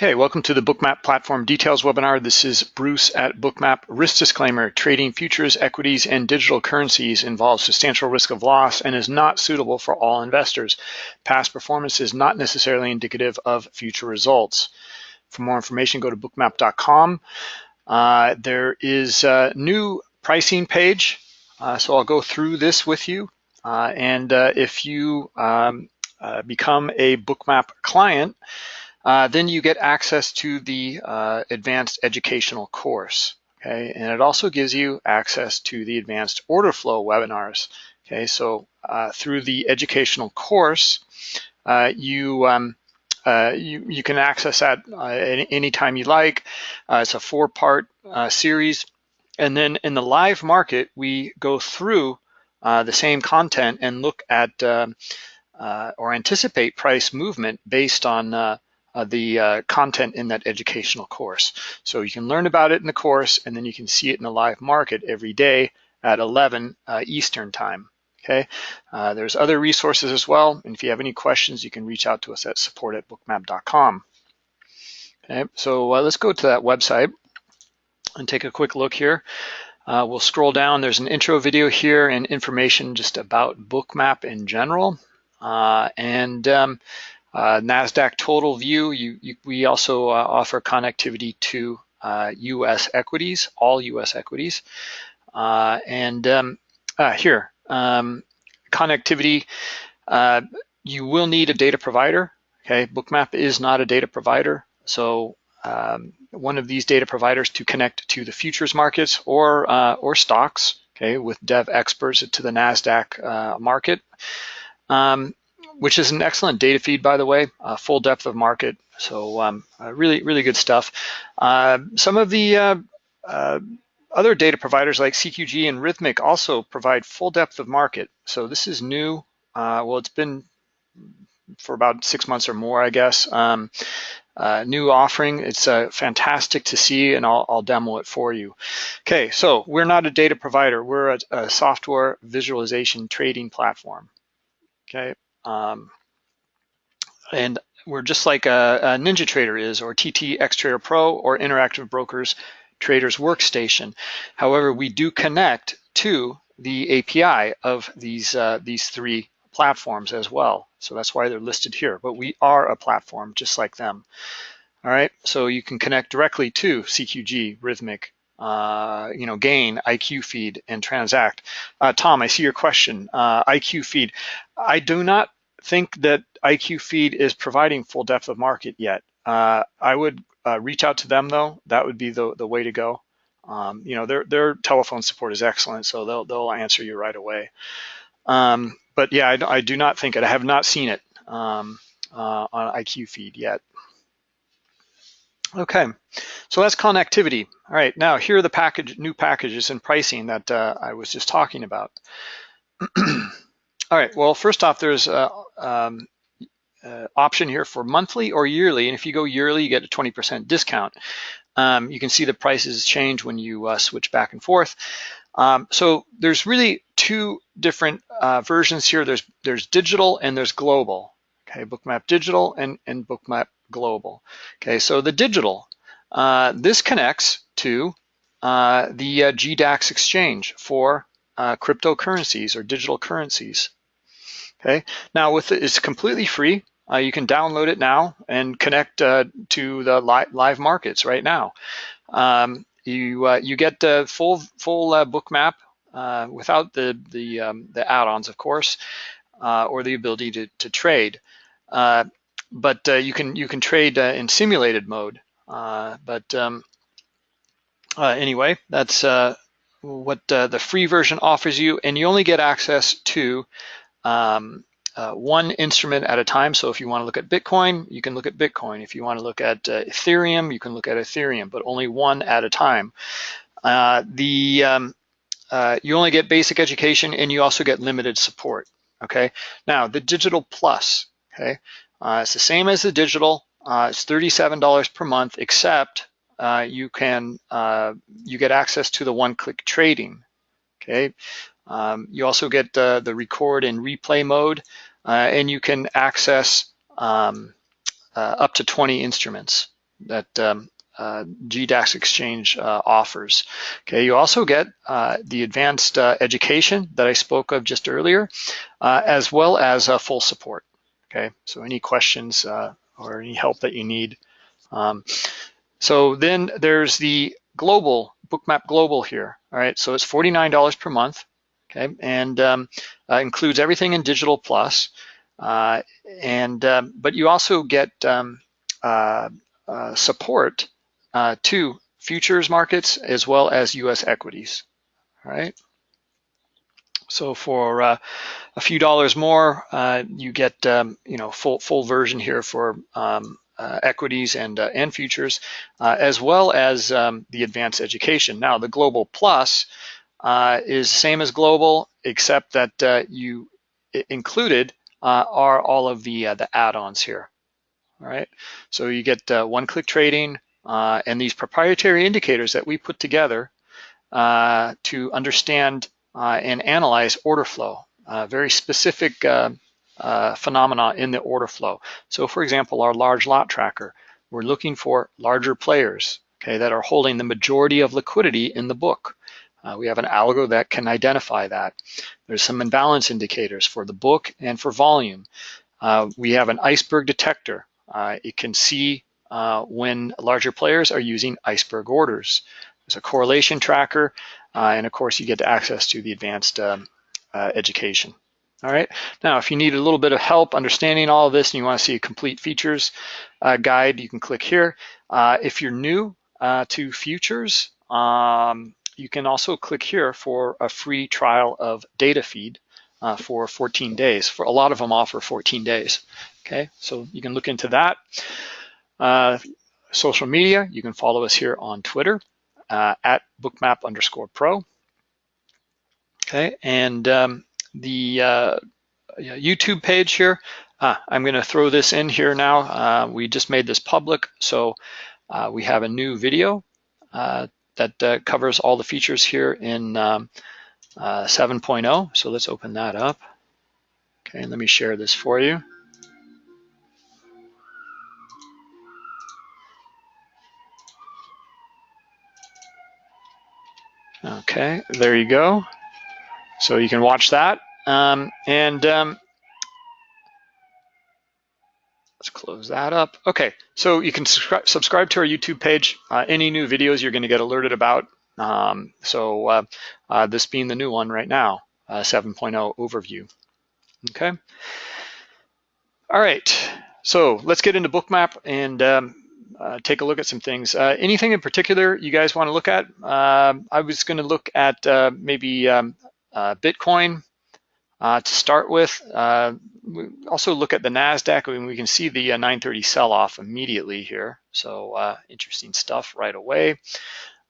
Okay, welcome to the Bookmap Platform Details webinar. This is Bruce at Bookmap. Risk disclaimer, trading futures, equities, and digital currencies involves substantial risk of loss and is not suitable for all investors. Past performance is not necessarily indicative of future results. For more information, go to bookmap.com. Uh, there is a new pricing page, uh, so I'll go through this with you. Uh, and uh, if you um, uh, become a Bookmap client, uh, then you get access to the uh, advanced educational course. Okay, and it also gives you access to the advanced order flow webinars. Okay, so uh, through the educational course, uh, you, um, uh, you you can access that uh, anytime you like. it's a four-part series, and then in the live market, we go through the same content and look at um, or anticipate price movement based on uh, the uh, content in that educational course. So you can learn about it in the course and then you can see it in the live market every day at 11 uh, Eastern time. Okay, uh, there's other resources as well. And if you have any questions, you can reach out to us at support at bookmap.com. Okay, so uh, let's go to that website and take a quick look here. Uh, we'll scroll down. There's an intro video here and information just about Bookmap in general. and um, uh, NASDAQ total view, you, you, we also uh, offer connectivity to US uh, equities, all US equities. Uh, and um, uh, here, um, connectivity, you will need a data provider. Okay, Bookmap is not a data provider. So um, one of these data providers to connect to the futures markets or, or stocks, okay, with Devexperts to the NASDAQ market. Um, which is an excellent data feed, by the way, uh, full depth of market. So um, uh, really, really good stuff. Uh, some of the uh, uh, other data providers like CQG and Rithmic also provide full depth of market. So this is new. Uh, well, it's been for about six months or more, I guess. Um, new offering. It's fantastic to see, and I'll, I'll, demo it for you. Okay, so we're not a data provider. We're a, a software visualization trading platform. Okay, um, and we're just like a, a, NinjaTrader is, or TT Xtrader Pro, or Interactive Brokers Traders Workstation. However, we do connect to the API of these uh, these three platforms as well. So that's why they're listed here. But we are a platform just like them. All right, so you can connect directly to CQG, Rithmic, uh, you know, gain, IQFeed, and transact. Uh, Tom, I see your question. Uh, IQFeed. I do not think that IQFeed is providing full depth of market yet. Uh, I would uh, reach out to them though. That would be the, the way to go. Um, you know, their their telephone support is excellent, so they'll they'll answer you right away. Um, but yeah, I, I, do not think it. I have not seen it um, uh, on IQFeed yet. Okay, so that's connectivity. All right, now here are the package, new packages and pricing that uh, I was just talking about. All right, well, first off, there's a um, uh, option here for monthly or yearly, and if you go yearly, you get a 20% discount. Um, you can see the prices change when you uh, switch back and forth. Um, so there's really two different uh, versions here. There's there's digital and there's global. Okay, Bookmap Digital and, and Bookmap Global. Okay, so the digital, uh, this connects to uh, the uh, GDAX exchange for cryptocurrencies or digital currencies. Okay, now with it, it's completely free. Uh, you can download it now and connect uh, to the li live markets right now. Um, you uh, you get the full full Bookmap without the the um, the add-ons, of course, or the ability to to trade but uh, you can you can trade uh, in simulated mode. Uh, but um, anyway, that's what the free version offers you, and you only get access to um, uh, one instrument at a time. So if you want to look at Bitcoin, you can look at Bitcoin. If you want to look at uh, Ethereum, you can look at Ethereum, but only one at a time. Uh, the um, you only get basic education, and you also get limited support. Okay. Now the Digital Plus. Okay. Uh, it's the same as the digital. Uh, it's $37 per month, except uh, you can uh, you get access to the one-click trading. Okay. Um, you also get the, the record and replay mode, uh, and you can access um, uh, up to 20 instruments. that um, uh, GDAX exchange uh, offers. Okay, you also get uh, the advanced uh, education that I spoke of just earlier, uh, as well as uh, full support. Okay, so any questions or any help that you need. Um, so then there's the global, Bookmap Global here. All right, so it's $49 per month. Okay, and um, includes everything in Digital Plus. and um, but you also get um, support uh, to futures markets as well as US equities, all right? So for uh, a few dollars more, uh, you get um, you know full full version here for um, uh, equities and uh, and futures, uh, as well as um, the advanced education. Now the Global Plus uh, is same as Global, except that you included are all of the the add-ons here. All right, so you get one-click trading, uh, and these proprietary indicators that we put together uh, to understand uh, and analyze order flow, uh, very specific uh, uh, phenomena in the order flow. So for example, our large lot tracker, we're looking for larger players okay, that are holding the majority of liquidity in the book. We have an algo that can identify that. There's some imbalance indicators for the book and for volume. we have an iceberg detector. it can see uh, when larger players are using iceberg orders. There's a correlation tracker, uh, and of course you get access to the advanced um, uh, education. All right, now if you need a little bit of help understanding all of this and you wanna see a complete features uh, guide, you can click here. Uh, if you're new to futures, um, you can also click here for a free trial of data feed uh, for 14 days. For a lot of them offer 14 days. Okay, so you can look into that. Uh, social media, you can follow us here on Twitter uh, at bookmap underscore pro. Okay, and um, the uh, YouTube page here, ah, I'm gonna throw this in here now. Uh, we just made this public, so uh, we have a new video uh, that covers all the features here in um, 7.0. So let's open that up. Okay, and let me share this for you. Okay, there you go. So you can watch that. Um, and um, let's close that up. Okay, so you can subscribe, subscribe to our YouTube page. Uh, any new videos you're gonna get alerted about. Um, so uh, uh, this being the new one right now, uh, 7.0 overview. Okay. All right, so let's get into Bookmap and um, uh, take a look at some things. Uh, anything in particular you guys want to look at? Uh, I was going to look at uh, maybe um, uh, Bitcoin uh, to start with. We also look at the NASDAQ and we can see the 930 sell-off immediately here. So interesting stuff right away.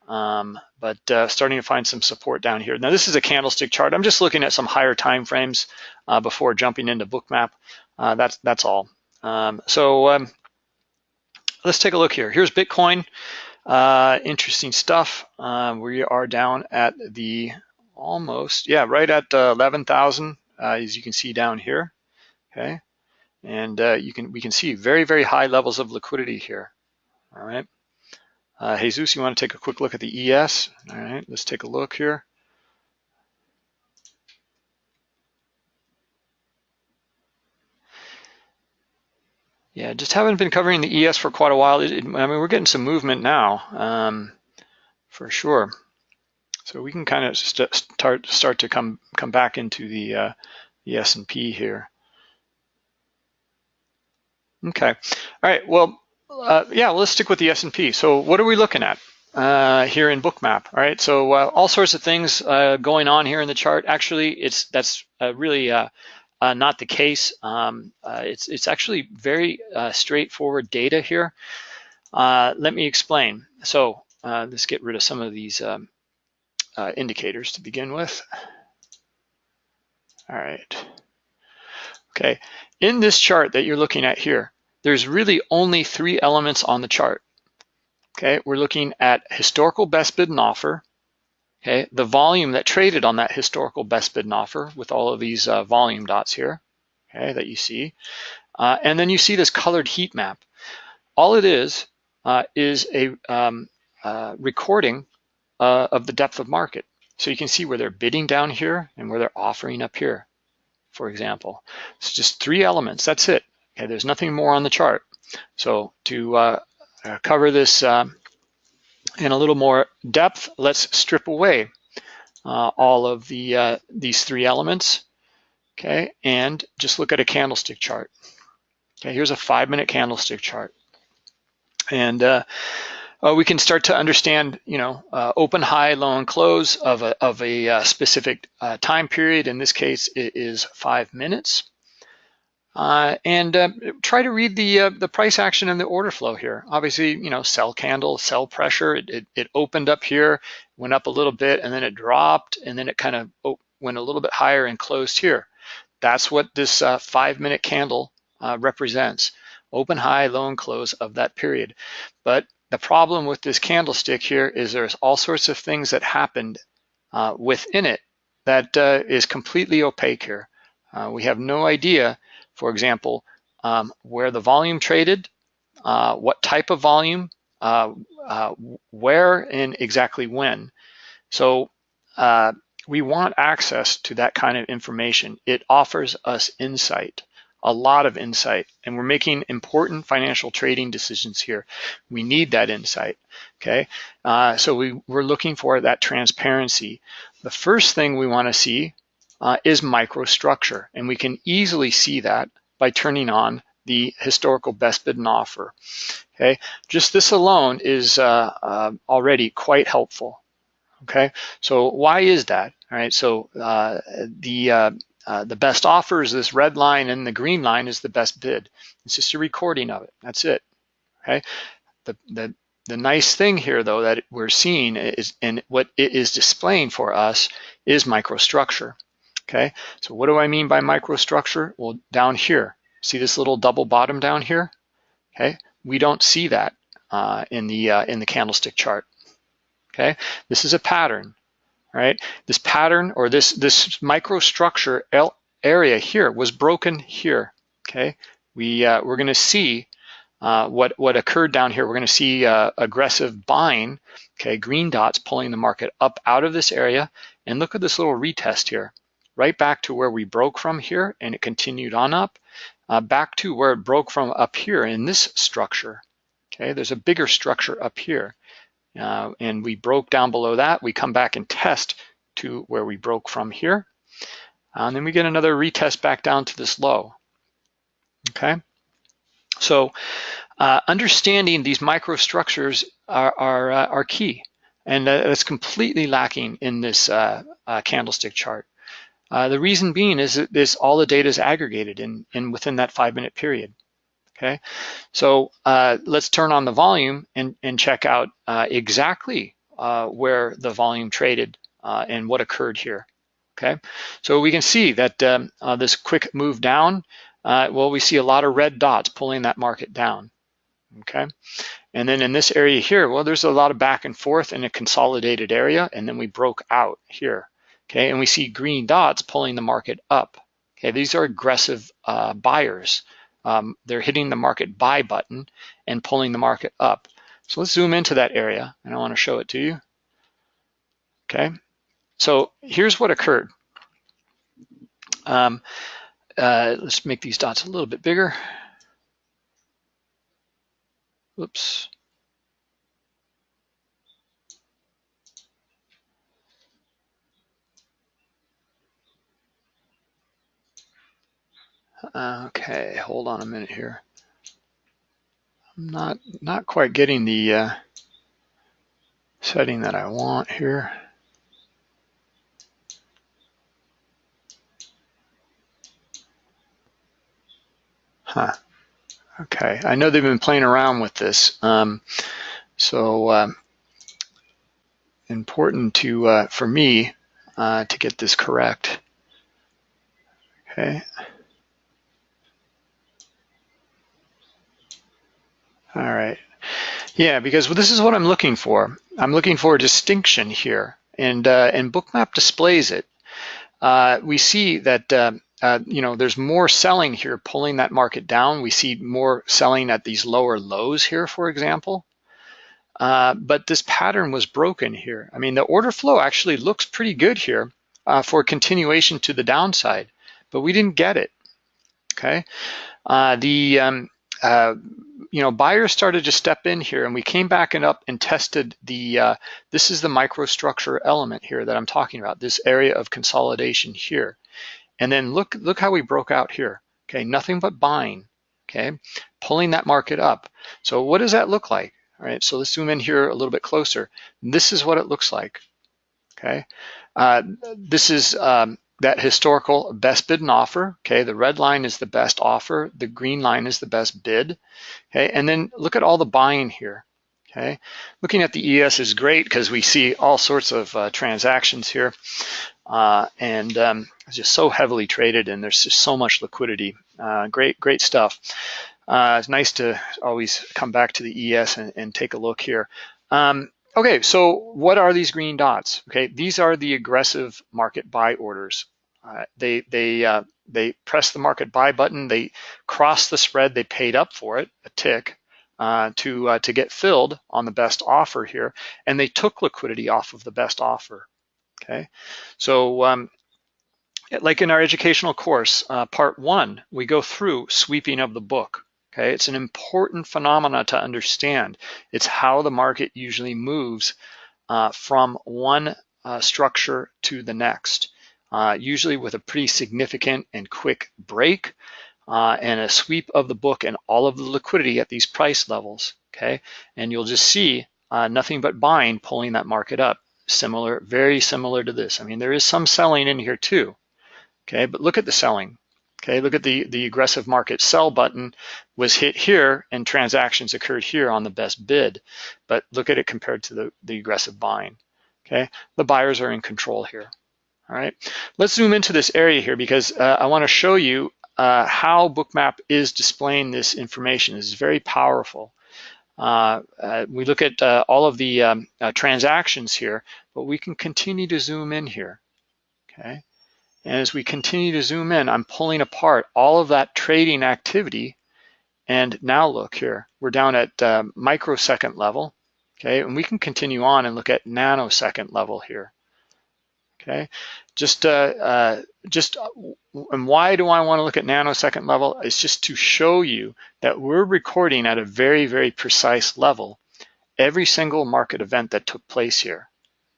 Um, but starting to find some support down here. Now this is a candlestick chart. I'm just looking at some higher time frames before jumping into Bookmap. that's, that's all. Um, so um, let's take a look here. Here's Bitcoin. Uh, interesting stuff. Uh, we are down at the almost, yeah, right at uh, 11,000, uh, as you can see down here. Okay, and uh, you can we can see very very high levels of liquidity here. All right, uh, Jesus, you want to take a quick look at the ES? All right, let's take a look here. Yeah, just haven't been covering the ES for quite a while. It, it, I mean, we're getting some movement now, um, for sure. So we can kind of st start start to come come back into the uh, the S&P here. Okay, all right. Well, uh, yeah, let's stick with the S&P. So what are we looking at uh, here in Bookmap? All right, so uh, all sorts of things uh, going on here in the chart. Actually, it's that's uh, really not the case. Um, it's, it's actually very straightforward data here. Let me explain. So let's get rid of some of these um, uh, indicators to begin with. All right. Okay, in this chart that you're looking at here, there's really only three elements on the chart. Okay, we're looking at historical best bid and offer, Okay, the volume that traded on that historical best bid and offer with all of these uh, volume dots here, okay, that you see. Uh, and then you see this colored heat map. All it is, uh, is a um, uh, recording uh, of the depth of market. So you can see where they're bidding down here and where they're offering up here, for example. It's just three elements, that's it. Okay, there's nothing more on the chart. So to uh, uh, cover this um, in a little more depth, let's strip away uh, all of the uh, these three elements, okay, and just look at a candlestick chart. Okay, here's a five minute candlestick chart. And uh, uh, we can start to understand, you know, uh, open, high, low, and close of a, of a uh, specific uh, time period. In this case, it is five minutes. Uh, and uh, try to read the the price action and the order flow here. Obviously, you know, sell candle, sell pressure. It, it, it opened up here, went up a little bit, and then it dropped, and then it kind of went a little bit higher and closed here. That's what this five minute candle represents open, high, low, and close of that period. But the problem with this candlestick here is there's all sorts of things that happened uh, within it that uh, is completely opaque here. Uh, we have no idea, for example, um, where the volume traded, uh, what type of volume, uh, uh, where and exactly when. So we want access to that kind of information. It offers us insight a lot of insight and we're making important financial trading decisions here. We need that insight, okay? Uh, so we, we're looking for that transparency. The first thing we wanna see uh, is microstructure and we can easily see that by turning on the historical best bid and offer, okay? Just this alone is uh, uh already quite helpful, okay? So why is that? All right, so uh, the uh, uh, the best offer is this red line and the green line is the best bid. It's just a recording of it. That's it. Okay. The, the, the nice thing here though that we're seeing is, and what it is displaying for us is microstructure. Okay. So what do I mean by microstructure? Well, down here, see this little double bottom down here? Okay. We don't see that uh, in the uh, in the candlestick chart. Okay. This is a pattern right? This pattern or this, this microstructure area here was broken here, okay? We, uh, we're gonna see uh, what, what occurred down here. We're gonna see uh, aggressive buying, okay? Green dots pulling the market up out of this area. And look at this little retest here, right back to where we broke from here and it continued on up, uh, back to where it broke from up here in this structure, okay? There's a bigger structure up here. Uh, and we broke down below that. We come back and test to where we broke from here. Uh, and then we get another retest back down to this low. Okay, so uh, understanding these microstructures are, are, uh, are key. And that's completely lacking in this uh, uh, candlestick chart. the reason being is that this all the data is aggregated in, in within that five minute period. Okay, so uh, let's turn on the volume and, and check out uh, exactly uh, where the volume traded uh, and what occurred here. Okay, so we can see that um, uh, this quick move down, uh, well, we see a lot of red dots pulling that market down. Okay, and then in this area here, well, there's a lot of back and forth in a consolidated area, and then we broke out here. Okay, and we see green dots pulling the market up. Okay, these are aggressive buyers um, they're hitting the market buy button and pulling the market up. So let's zoom into that area and I wanna show it to you. Okay, so here's what occurred. Um, uh, let's make these dots a little bit bigger. Oops. Okay, hold on a minute here. I'm not not quite getting the uh, setting that I want here. Huh. Okay, I know they've been playing around with this. Um, so um, important to uh, for me uh, to get this correct. Okay. All right. Yeah, because this is what I'm looking for. I'm looking for a distinction here, and uh, and Bookmap displays it. Uh, we see that uh, uh, you know there's more selling here, pulling that market down. We see more selling at these lower lows here, for example. uh, but this pattern was broken here. I mean, the order flow actually looks pretty good here uh, for continuation to the downside, but we didn't get it, okay? The, um, you know, buyers started to step in here and we came back and up and tested the, uh, this is the microstructure element here that I'm talking about, this area of consolidation here. And then look, look how we broke out here, okay? Nothing but buying, okay? Pulling that market up. So what does that look like? All right, so let's zoom in here a little bit closer. This is what it looks like, okay? Uh, this is um, that historical best bid and offer, okay? The red line is the best offer, the green line is the best bid, okay? And then look at all the buying here, okay? Looking at the ES is great because we see all sorts of uh, transactions here uh, and um, it's just so heavily traded and there's just so much liquidity. Uh, great, great stuff. Uh, it's nice to always come back to the ES and, and take a look here. Um, okay, so what are these green dots? Okay, these are the aggressive market buy orders. Uh, they they uh, they press the market buy button. They cross the spread. They paid up for it, a tick, uh, to uh, to get filled on the best offer here, and they took liquidity off of the best offer. Okay, so um, like in our educational course, uh, part one, we go through sweeping of the book. Okay, it's an important phenomena to understand. It's how the market usually moves uh, from one uh, structure to the next, uh, usually with a pretty significant and quick break uh, and a sweep of the book and all of the liquidity at these price levels. Okay, and you'll just see uh, nothing but buying pulling that market up. Similar, very similar to this. I mean, there is some selling in here too. Okay, but look at the selling. Okay, look at the, the aggressive market sell button was hit here and transactions occurred here on the best bid, but look at it compared to the, the aggressive buying. Okay, the buyers are in control here. All right, let's zoom into this area here because uh, I wanna show you uh, how Bookmap is displaying this information. This is very powerful. Uh, uh we look at uh, all of the um, uh, transactions here, but we can continue to zoom in here, okay? And as we continue to zoom in, I'm pulling apart all of that trading activity. And now look here, we're down at uh, microsecond level, okay? And we can continue on and look at nanosecond level here, okay? Just, uh, uh, just, uh, and why do I wanna look at nanosecond level? It's just to show you that we're recording at a very, very precise level every single market event that took place here,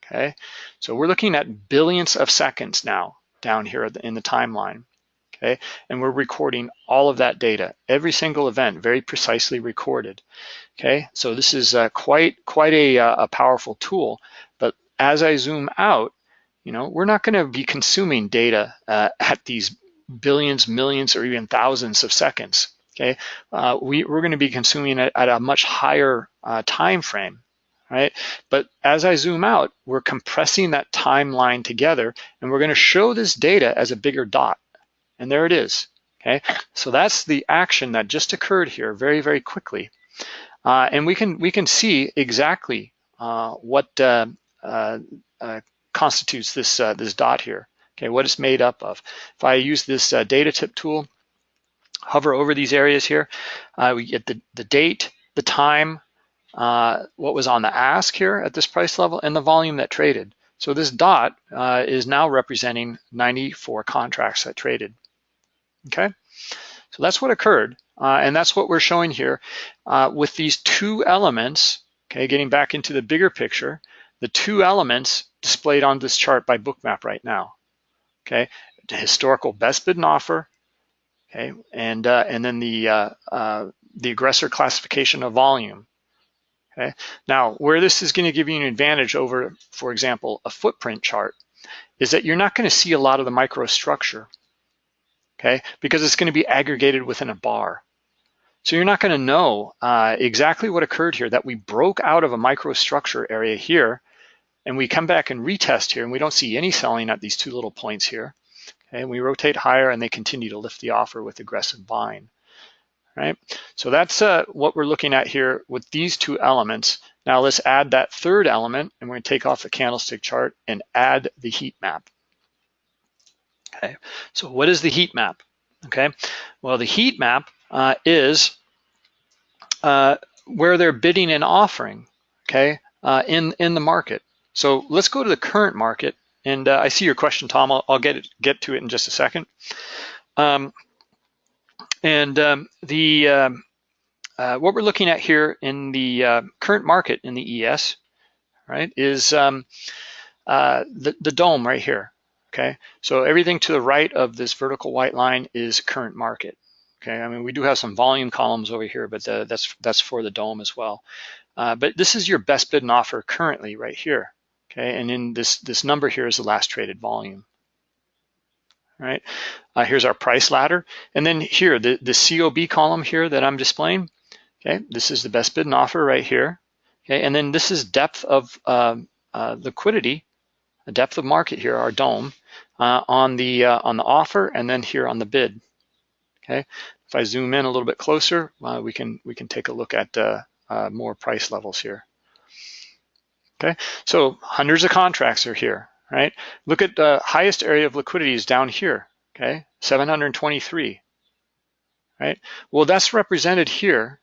okay? So we're looking at billions of seconds now, down here in the timeline. Okay, and we're recording all of that data, every single event, very precisely recorded. Okay, so this is uh, quite quite a, uh, a powerful tool. But as I zoom out, you know, we're not going to be consuming data uh, at these billions, millions, or even thousands of seconds. Okay, uh, we, we're going to be consuming it at a much higher uh, time frame right? But as I zoom out, we're compressing that timeline together and we're gonna show this data as a bigger dot. And there it is, okay? So that's the action that just occurred here very, very quickly. Uh, and we can, we can see exactly uh, what uh, uh, uh constitutes this, uh, this dot here, okay? What it's made up of. If I use this data tip tool, hover over these areas here, we get the, the date, the time, uh, what was on the ask here at this price level and the volume that traded. So this dot uh, is now representing 94 contracts that traded, okay? So that's what occurred, uh, and that's what we're showing here uh, with these two elements, okay, getting back into the bigger picture, the two elements displayed on this chart by Bookmap right now, okay? The historical best bid and offer, okay, and, uh, and then the, the aggressor classification of volume, Okay. Now, where this is going to give you an advantage over, for example, a footprint chart, is that you're not going to see a lot of the microstructure, okay, because it's going to be aggregated within a bar. So you're not going to know uh, exactly what occurred here, that we broke out of a microstructure area here, and we come back and retest here, and we don't see any selling at these two little points here. Okay, and we rotate higher, and they continue to lift the offer with aggressive buying right? So that's uh, what we're looking at here with these two elements. Now let's add that third element and we're gonna take off the candlestick chart and add the heat map. Okay, so what is the heat map? Okay, well the heat map uh, is uh, where they're bidding and offering. okay, uh, in, in the market. So let's go to the current market. And uh, I see your question, Tom. I'll, I'll, get it, get to it in just a second. Um, and um, the um, uh, what we're looking at here in the uh, current market in the ES, right, is um, uh, the, the DOM right here, okay? So everything to the right of this vertical white line is current market, okay? I mean, we do have some volume columns over here, but the, that's, that's for the DOM as well. Uh, but this is your best bid and offer currently right here, okay? And in this, this number here is the last traded volume, right? Uh, here's our price ladder. And then here, the, the COB column here that I'm displaying, okay? This is the best bid and offer right here, okay? And then this is depth of um, uh, liquidity, the depth of market here, our DOM, uh, on the uh, on the offer, and then here on the bid, okay? If I zoom in a little bit closer, uh, we can we can take a look at uh, more price levels here. Okay, so hundreds of contracts are here, right? Look at the highest area of liquidity is down here, okay? 723, right? Well, that's represented here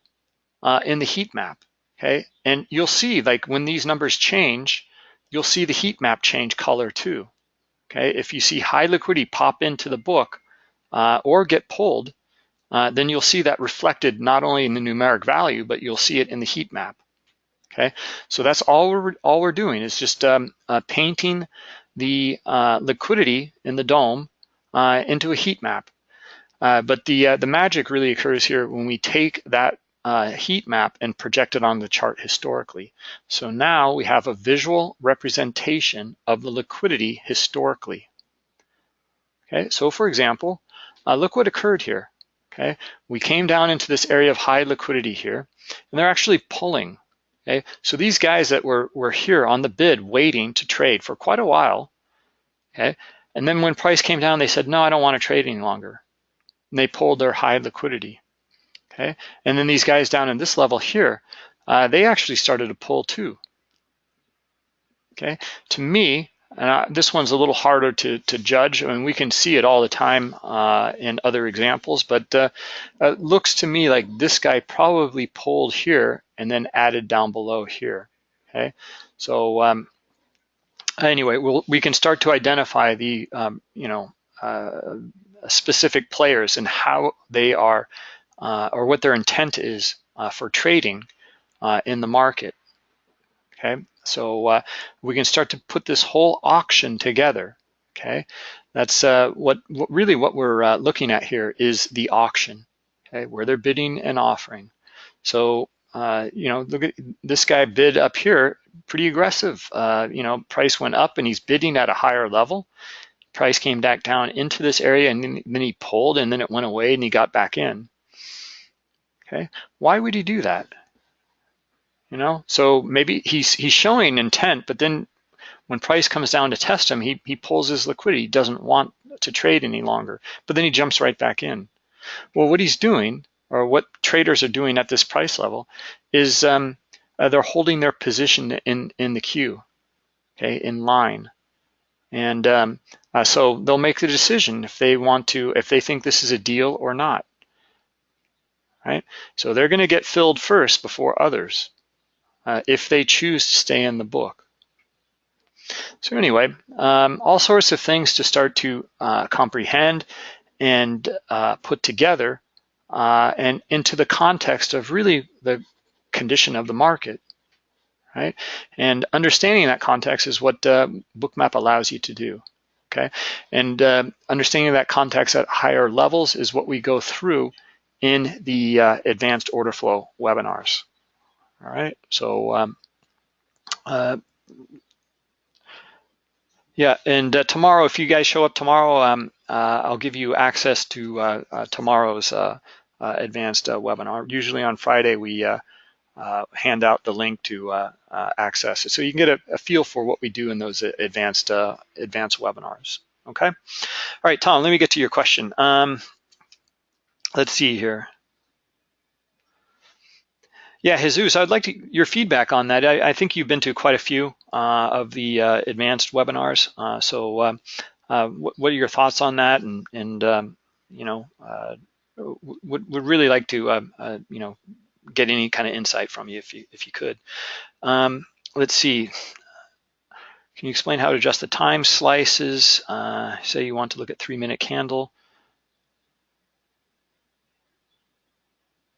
uh, in the heat map, okay? And you'll see like when these numbers change, you'll see the heat map change color too, okay? If you see high liquidity pop into the book uh, or get pulled, uh, then you'll see that reflected not only in the numeric value, but you'll see it in the heat map. Okay, so that's all we're all we're doing is just um, uh, painting the uh, liquidity in the DOM uh, into a heat map. Uh, but the uh, the magic really occurs here when we take that uh, heat map and project it on the chart historically. So now we have a visual representation of the liquidity historically. Okay, so for example, look what occurred here. Okay, we came down into this area of high liquidity here, and they're actually pulling Okay, so these guys that were, were here on the bid waiting to trade for quite a while, okay, and then when price came down, they said, no, I don't want to trade any longer. And they pulled their high liquidity, okay? And then these guys down in this level here, uh, they actually started to pull too, okay? To me, and I, this one's a little harder to, to judge. I mean, we can see it all the time uh, in other examples, but uh, it looks to me like this guy probably pulled here and then added down below here, okay? So um, anyway, we'll, we can start to identify the, um, you know, uh, specific players and how they are, uh, or what their intent is uh, for trading uh, in the market, okay? So uh, we can start to put this whole auction together, okay? That's uh, what, what, really what we're looking at here is the auction, okay? Where they're bidding and offering. So, uh, you know, look at this guy bid up here, pretty aggressive. Uh, you know, price went up and he's bidding at a higher level. Price came back down into this area and then, then he pulled and then it went away and he got back in. Okay, why would he do that? you know? So maybe he's he's showing intent, but then when price comes down to test him, he, he pulls his liquidity, he doesn't want to trade any longer, but then he jumps right back in. Well, what he's doing, or what traders are doing at this price level, is um, uh, they're holding their position in, in the queue, okay, in line. And um, uh, so they'll make the decision if they want to, if they think this is a deal or not, right? So they're gonna get filled first before others uh, if they choose to stay in the book. So anyway, um, all sorts of things to start to uh, comprehend and uh, put together uh, and into the context of really the condition of the market, right? And understanding that context is what uh, Bookmap allows you to do, okay? And uh, understanding that context at higher levels is what we go through in the uh, advanced order flow webinars. All right, so um, uh, yeah, and uh, tomorrow, if you guys show up tomorrow, um, I'll give you access to uh, uh, tomorrow's uh, advanced webinar. Usually on Friday, we hand out the link to access it, so you can get a, a, feel for what we do in those advanced advanced webinars. Okay, all right, Tom, let me get to your question. Um, let's see here. Yeah, Jesus, I'd like to, your feedback on that. I, I think you've been to quite a few uh, of the uh, advanced webinars. Uh, so uh, uh, what, are your thoughts on that? And, and um, you know, uh, would, would really like to, you know, get any kind of insight from you if you if you could. Um, let's see. Can you explain how to adjust the time slices? Uh, say you want to look at three minute candle.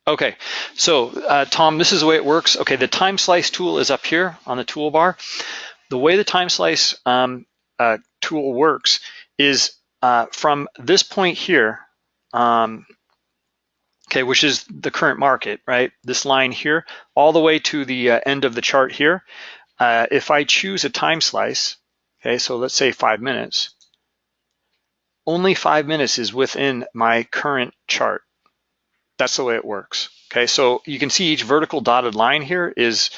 Okay, so uh, Tom, this is the way it works. Okay, the time slice tool is up here on the toolbar. The way the time slice um, uh, tool works is uh, from this point here, um, okay, which is the current market, right? This line here, all the way to the uh, end of the chart here. Uh, if I choose a time slice, okay, so let's say five minutes, only five minutes is within my current chart. That's the way it works. Okay, so you can see each vertical dotted line here is,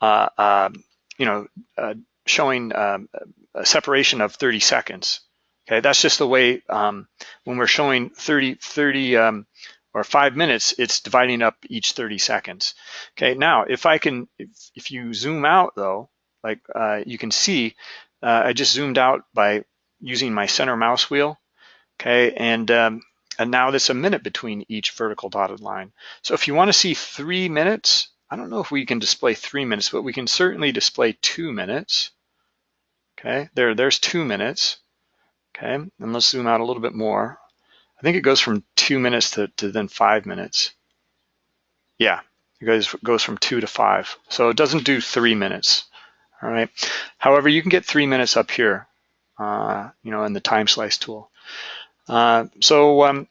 uh, uh, you know, uh, showing um, a separation of 30 seconds. Okay, that's just the way um, when we're showing 30, 30 um, or five minutes, it's dividing up each 30 seconds. Okay, now if I can, if, if you zoom out though, like uh, you can see, uh, I just zoomed out by using my center mouse wheel. Okay, and um, and now there's a minute between each vertical dotted line. So if you want to see three minutes, I don't know if we can display three minutes, but we can certainly display two minutes. Okay, there, there's two minutes. Okay, and let's zoom out a little bit more. I think it goes from two minutes to, to then five minutes. Yeah, it goes, goes from two to five. So it doesn't do three minutes, all right? However, you can get three minutes up here, uh, you know, in the time slice tool. Uh, so um,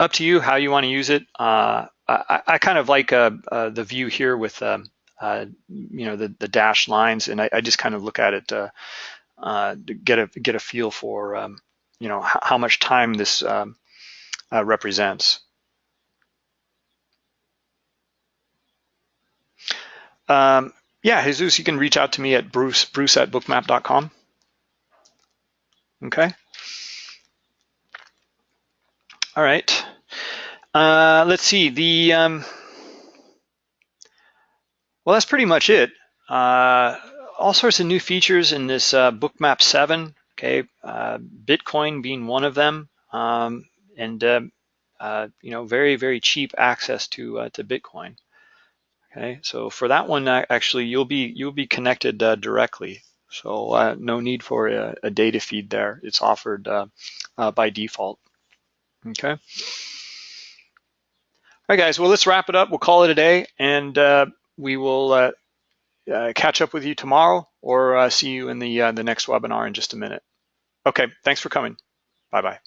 up to you how you want to use it. Uh, I, I, kind of like uh, uh, the view here with um, uh, you know, the, the dashed lines, and I, I just kind of look at it to, uh, to get a get a feel for, um, you know, how, how, much time this um, uh, represents. Um, yeah, Jesus, you can reach out to me at bruce, bruce at bookmap.com. Okay. All right. Uh, let's see. The um, well, that's pretty much it. Uh, all sorts of new features in this uh, Bookmap 7, okay, uh, Bitcoin being one of them, um, and uh, uh, you know, very, very cheap access to uh, to Bitcoin. Okay, so for that one, actually, you'll be you'll be connected directly. So no need for a, a, data feed there. It's offered by default. Okay. All right, guys. Well, let's wrap it up. We'll call it a day, and we will uh, uh, catch up with you tomorrow or uh, see you in the, the next webinar in just a minute. Okay, thanks for coming. Bye-bye.